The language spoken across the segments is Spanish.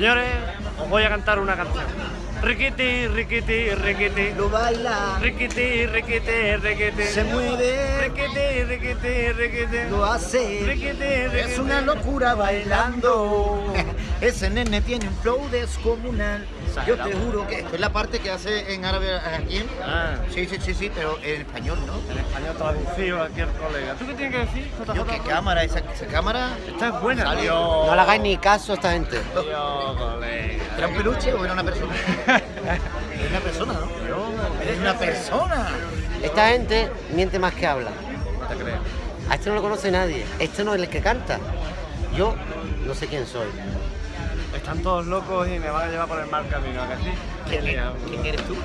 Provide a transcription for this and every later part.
Señores, os voy a cantar una canción. Riquiti, riquiti, riquiti. Lo baila, Riquiti, riquiti, riquiti. se mueve, Riquiti, riquiti, riquiti. lo hace. Riquiti, Es una locura bailando. Ese nene tiene un flow descomunal. Yo te juro que Es la parte que hace en árabe aquí. Ah, Sí, sí, sí, sí, pero en español, ¿no? en español traducido aquí el colega. ¿Tú qué tienes que decir, JJ? Yo, ¿qué cámara? Esa, esa cámara. Esta es buena. Salió. Dios. No le hagáis ni caso a esta gente. Dios, colega. ¿Era un peluche o era una persona? Es una persona, ¿no? Es una persona. Esta gente miente más que habla. No te creo. A este no lo conoce nadie. Este no es el que canta. Yo no sé quién soy. Están todos locos y me van a llevar por el mal camino, ¿a que sí? ¿Quién, eres tú?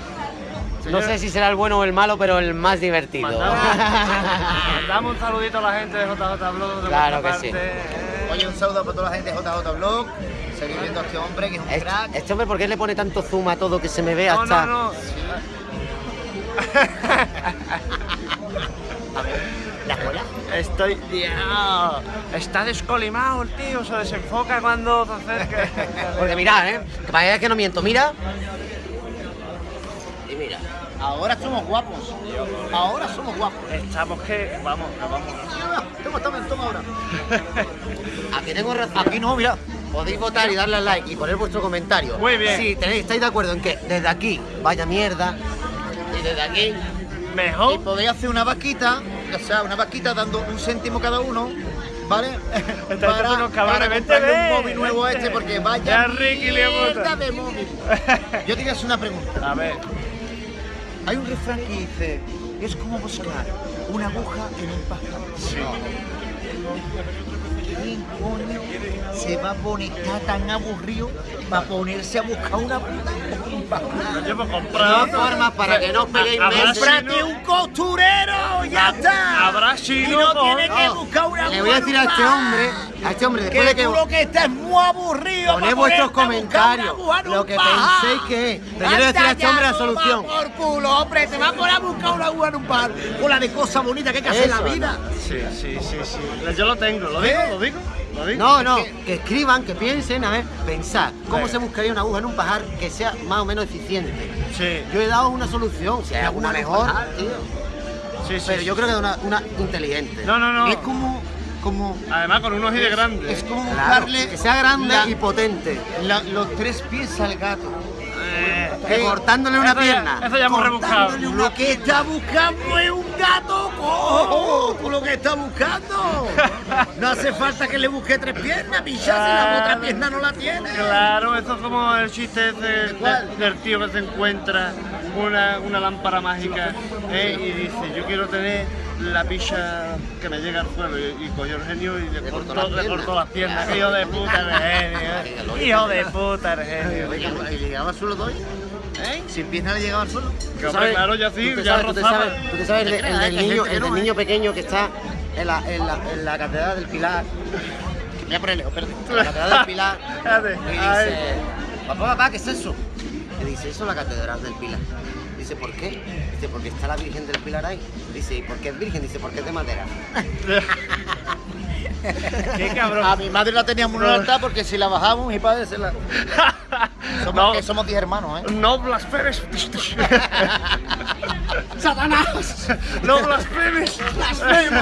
No sé si será el bueno o el malo, pero el más divertido. Mandamos, mandamos un saludito a la gente de JJ Blog. de Claro que sí. parte, ¿eh? Oye, un saludo para toda la gente de JJ Blog. Seguir viendo a este hombre que es un Este, crack. este hombre, ¿por qué le pone tanto zoom a todo que se me ve No, hasta...? no, no. ¿La escuela? Estoy. Dios, está descolimado el tío, se desenfoca cuando. Porque mirad, ¿eh? Que para que no miento. Mira. Y mira. Ahora somos guapos. Ahora somos guapos. Estamos que. Vamos, vamos. Toma, toma, toma ahora. Aquí tengo razón. Aquí no, mira. Podéis votar y darle al like y poner vuestro comentario. Muy bien. Si tenéis, estáis de acuerdo en que desde aquí vaya mierda y desde aquí Y Mejor. podéis hacer una vaquita, o sea, una vaquita dando un céntimo cada uno, ¿vale? Unos cabrones, para vente, comprarle un móvil nuevo a este, porque Ya, vaya Ricky, le hemos- mierda de móvil. Yo te voy a hacer una pregunta. A ver. Hay un refrán que dice, es como buscar una aguja en un pájaro. Sí. ¿Quién coño se va a poner está tan aburrido para ponerse a buscar una puta aguja en un pájaro? Yo me de formas para que no os peguéis meses. ¡Cómprate un costurero! ¡Ya está! Habrá y no tienes que buscar una Le voy a decir a este hombre, a este hombre, después que de que tú lo que estás es muy aburrido. poned vuestros comentarios, lo que penséis que es. Pero yo le voy a decir a este hombre la solución. por culo, hombre, te vas a poner a buscar una aguja en un pajar. Con la de cosas bonitas que hay que hacer en la vida. Sí, sí, sí, sí. Yo lo tengo, lo digo, lo digo, lo digo. No, no, que escriban, que piensen, a ver, pensar cómo se buscaría una aguja en un pajar que sea más o menos eficiente. Sí, Yo he dado una solución, si hay Una alguna mejor, pajar, tío. sí, sí. pero sí. yo creo que una, una inteligente. No, no, no. Es como, como, Además con unos de grande. es como Claro, buscarle que sea grande la- y potente. la- los tres pies al gato. Eh, Que cortándole una eso ya- pierna. Eso ya hemos rebuscado. Lo que está buscando es un gato cojo. Lo que estás buscando. No hace falta que le busque tres piernas, picha, si la otra pierna no la tiene. Claro, eso es como el chiste ese de- cuál? del tío que se encuentra una, una lámpara mágica eh, y dice, yo quiero tener la picha que me llega al suelo y, y cogió el genio y le, Le cortó, le cortó las piernas. Hijo de puta el genio. eh. Hijo de puta el genio. ¿Y le llegaba al suelo doy? ¿Eh? Sin pierna le llegaba al suelo. Que, hombre, claro, ya sí, tú te ya sabes, tú te rozaba. sabes, tú te sabes el, el del niño, el niño pequeño que está en la, en la, en la catedral del Pilar. Voy a ponerle, espérate. En la catedral del Pilar. Y dice, papá, papá, ¿qué es eso? Le dice, eso es la catedral del Pilar. Dice, ¿por qué? Dice, porque está la Virgen del Pilar ahí. Dice, ¿y por qué es virgen? Dice, porque es de madera. Qué cabrón. A mi madre la teníamos en un altar porque si la bajamos, mi padre se la. Somos, No. que somos 10 hermanos, ¿eh? No blasfemes. ¡Satanás! No blasfemes.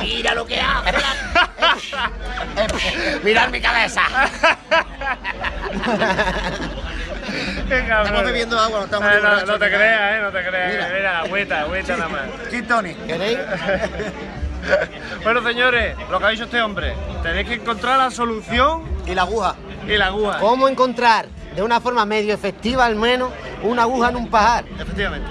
Mira lo que hace. ¡Mirad mi cabeza! Estamos bebiendo agua, no estamos Eh, no, borrachos no te creas, eh, no te creas. Mira. Mira, agüita, agüita nada más. Gin tonic. ¿Queréis? Bueno, señores, lo que ha dicho este hombre, tenéis que encontrar la solución Y la aguja. y la aguja. ¿Cómo encontrar de una forma medio efectiva al menos una aguja en un pajar? Efectivamente.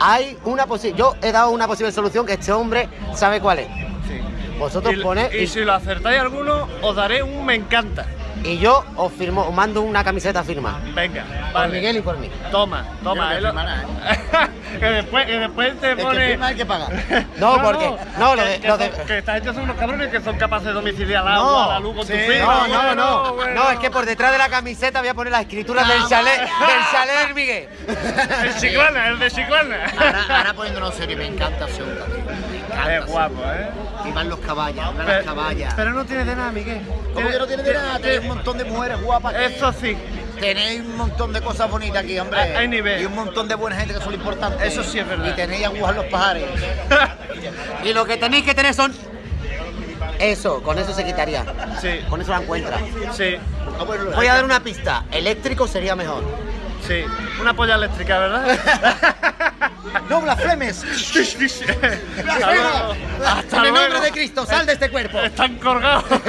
Hay una posible. Yo he dado una posible solución que este hombre sabe cuál es. Sí. Vosotros y, ponéis y y, si lo acertáis alguno, os daré un me encanta. Y yo os firmo, os mando una camiseta firmada. Venga, Por vale. Miguel y por mí. Toma, toma. Eh, lo- voy a que, después, que después te El que pone. firma el que paga. No, porque- no, lo que- de- que lo son- de- que esta gente son unos cabrones que son capaces de domiciliar al No, agua, a la luz con sí, tu firma. No, no, bueno, no. bueno. No, es que por detrás de la camiseta voy a poner las escrituras del chalet, del chalet del Miguel. El Chiclana, el de Chiclana. Ahora, ahora poniéndonos serio, me encanta ese Es guapo, ¿eh? Y van los caballos, van las caballas. pero no tiene de nada, Miguel. ¿Cómo que no tiene de nada? Tiene un montón de mujeres guapas. que- Eso sí, Tenéis un montón de cosas bonitas aquí, hombre. Hay- hay nivel. Y un montón de buena gente que son importantes. Eso sí es verdad. Y tenéis agujas en los pajares. Y lo que tenéis que tener son. Eso, con eso se quitaría. Sí, Con eso la encuentra. sí, Voy a dar una pista. Eléctrico sería mejor. sí. Una polla eléctrica, ¿verdad? ¡No blasfemes! Hasta En el nombre de Cristo, sal de este cuerpo. Están colgados.